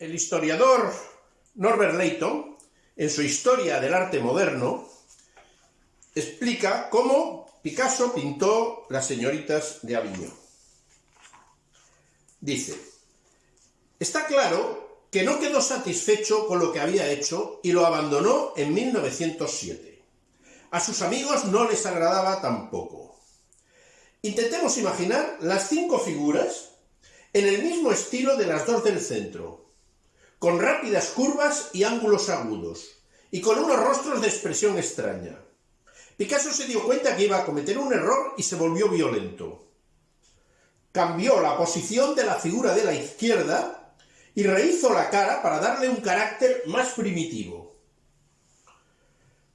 El historiador Norbert Leighton, en su Historia del arte moderno, explica cómo Picasso pintó las señoritas de Avignon. Dice, está claro que no quedó satisfecho con lo que había hecho y lo abandonó en 1907. A sus amigos no les agradaba tampoco. Intentemos imaginar las cinco figuras en el mismo estilo de las dos del centro, con rápidas curvas y ángulos agudos, y con unos rostros de expresión extraña. Picasso se dio cuenta que iba a cometer un error y se volvió violento. Cambió la posición de la figura de la izquierda y rehizo la cara para darle un carácter más primitivo.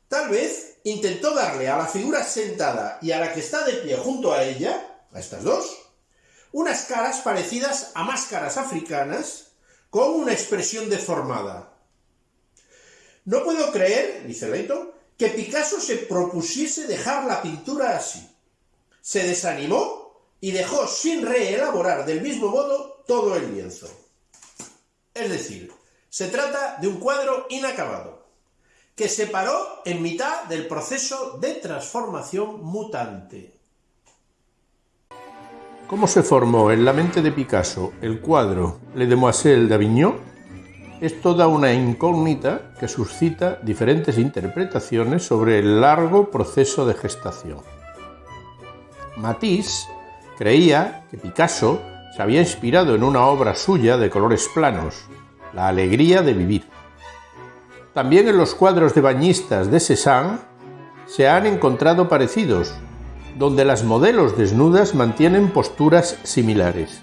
Tal vez intentó darle a la figura sentada y a la que está de pie junto a ella, a estas dos, unas caras parecidas a máscaras africanas con una expresión deformada. No puedo creer, dice Leito, que Picasso se propusiese dejar la pintura así. Se desanimó y dejó sin reelaborar del mismo modo todo el lienzo. Es decir, se trata de un cuadro inacabado, que se paró en mitad del proceso de transformación mutante. ¿Cómo se formó en la mente de Picasso el cuadro Le Demoiselle d'Avignon? Es toda una incógnita que suscita diferentes interpretaciones sobre el largo proceso de gestación. Matisse creía que Picasso se había inspirado en una obra suya de colores planos, La alegría de vivir. También en los cuadros de bañistas de Cézanne se han encontrado parecidos, donde las modelos desnudas mantienen posturas similares.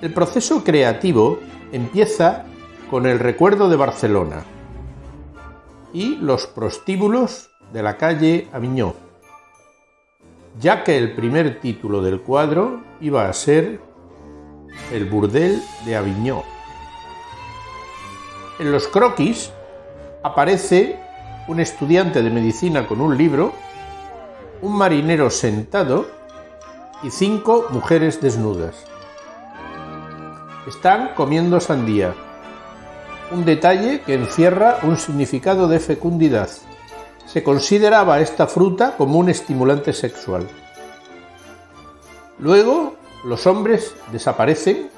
El proceso creativo empieza con el recuerdo de Barcelona y los prostíbulos de la calle Aviñó, ya que el primer título del cuadro iba a ser El burdel de Aviñó. En los croquis aparece un estudiante de medicina con un libro un marinero sentado y cinco mujeres desnudas. Están comiendo sandía, un detalle que encierra un significado de fecundidad. Se consideraba esta fruta como un estimulante sexual. Luego, los hombres desaparecen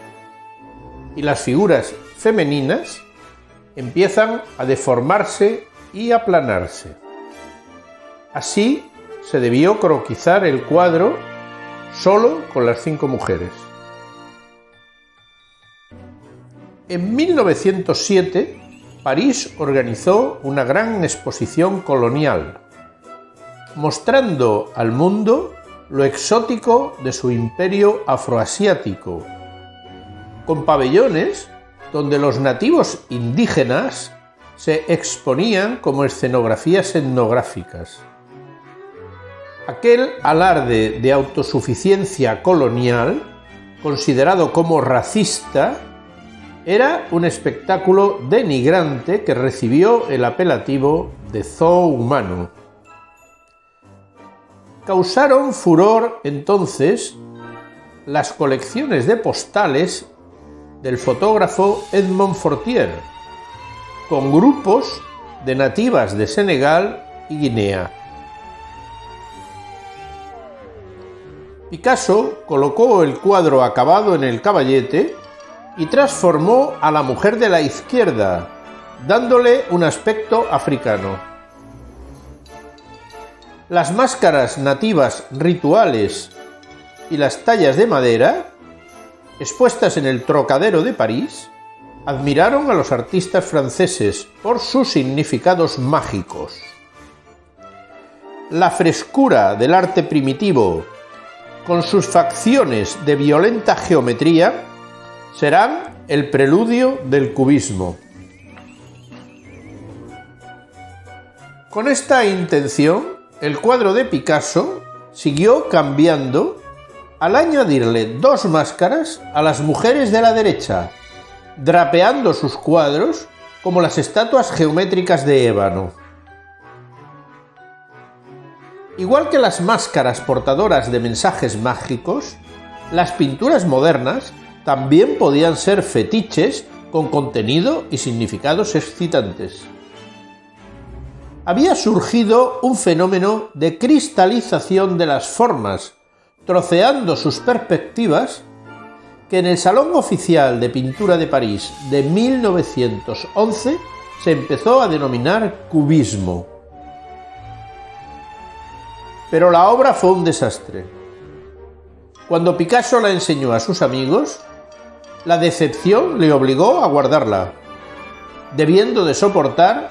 y las figuras femeninas empiezan a deformarse y aplanarse. Así se debió croquizar el cuadro solo con las cinco mujeres. En 1907, París organizó una gran exposición colonial, mostrando al mundo lo exótico de su imperio afroasiático, con pabellones donde los nativos indígenas se exponían como escenografías etnográficas. Aquel alarde de autosuficiencia colonial, considerado como racista, era un espectáculo denigrante que recibió el apelativo de zoo humano. Causaron furor entonces las colecciones de postales del fotógrafo Edmond Fortier, con grupos de nativas de Senegal y Guinea. Picasso colocó el cuadro acabado en el caballete y transformó a la mujer de la izquierda, dándole un aspecto africano. Las máscaras nativas rituales y las tallas de madera, expuestas en el Trocadero de París, admiraron a los artistas franceses por sus significados mágicos. La frescura del arte primitivo con sus facciones de violenta geometría, serán el preludio del cubismo. Con esta intención, el cuadro de Picasso siguió cambiando al añadirle dos máscaras a las mujeres de la derecha, drapeando sus cuadros como las estatuas geométricas de ébano. Igual que las máscaras portadoras de mensajes mágicos, las pinturas modernas también podían ser fetiches con contenido y significados excitantes. Había surgido un fenómeno de cristalización de las formas, troceando sus perspectivas, que en el Salón Oficial de Pintura de París de 1911 se empezó a denominar cubismo. Pero la obra fue un desastre. Cuando Picasso la enseñó a sus amigos, la decepción le obligó a guardarla, debiendo de soportar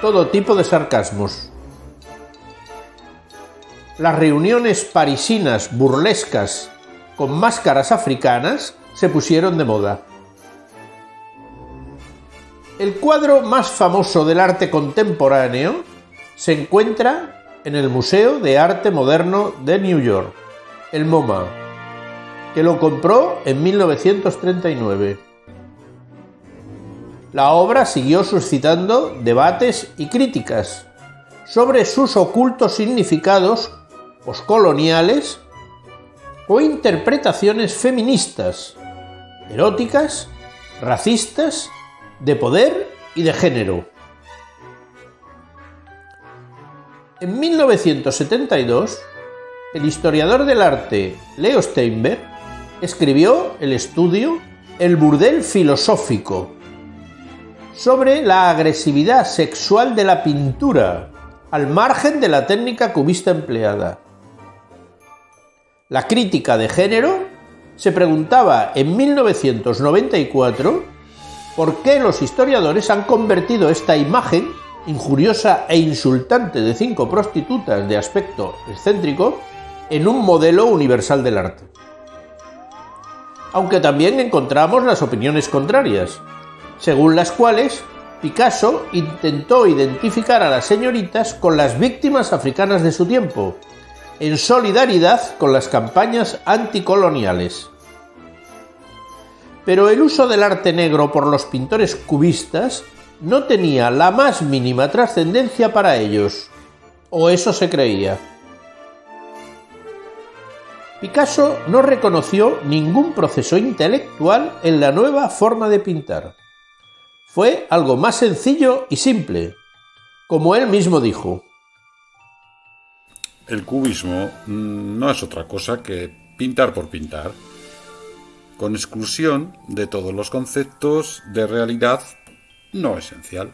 todo tipo de sarcasmos. Las reuniones parisinas burlescas con máscaras africanas se pusieron de moda. El cuadro más famoso del arte contemporáneo se encuentra en el Museo de Arte Moderno de New York, el MoMA, que lo compró en 1939. La obra siguió suscitando debates y críticas sobre sus ocultos significados poscoloniales o interpretaciones feministas, eróticas, racistas de poder y de género. En 1972, el historiador del arte Leo Steinberg escribió el estudio El burdel filosófico sobre la agresividad sexual de la pintura al margen de la técnica cubista empleada. La crítica de género se preguntaba en 1994 por qué los historiadores han convertido esta imagen injuriosa e insultante de cinco prostitutas de aspecto excéntrico en un modelo universal del arte. Aunque también encontramos las opiniones contrarias, según las cuales Picasso intentó identificar a las señoritas con las víctimas africanas de su tiempo, en solidaridad con las campañas anticoloniales pero el uso del arte negro por los pintores cubistas no tenía la más mínima trascendencia para ellos, o eso se creía. Picasso no reconoció ningún proceso intelectual en la nueva forma de pintar. Fue algo más sencillo y simple, como él mismo dijo. El cubismo no es otra cosa que pintar por pintar con exclusión de todos los conceptos de realidad no esencial.